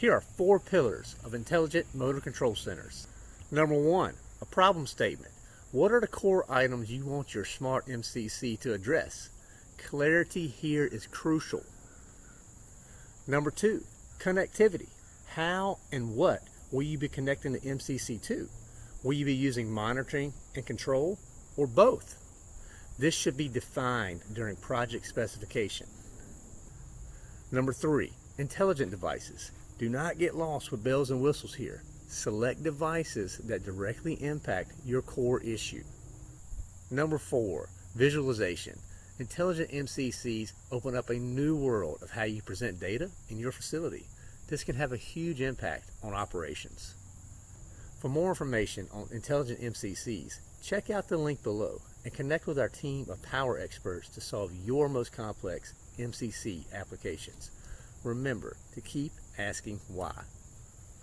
Here are four pillars of intelligent motor control centers. Number one, a problem statement. What are the core items you want your smart MCC to address? Clarity here is crucial. Number two, connectivity. How and what will you be connecting the MCC to? Will you be using monitoring and control or both? This should be defined during project specification. Number three, intelligent devices. Do not get lost with bells and whistles here. Select devices that directly impact your core issue. Number four, visualization. Intelligent MCCs open up a new world of how you present data in your facility. This can have a huge impact on operations. For more information on intelligent MCCs, check out the link below and connect with our team of power experts to solve your most complex MCC applications. Remember to keep asking why.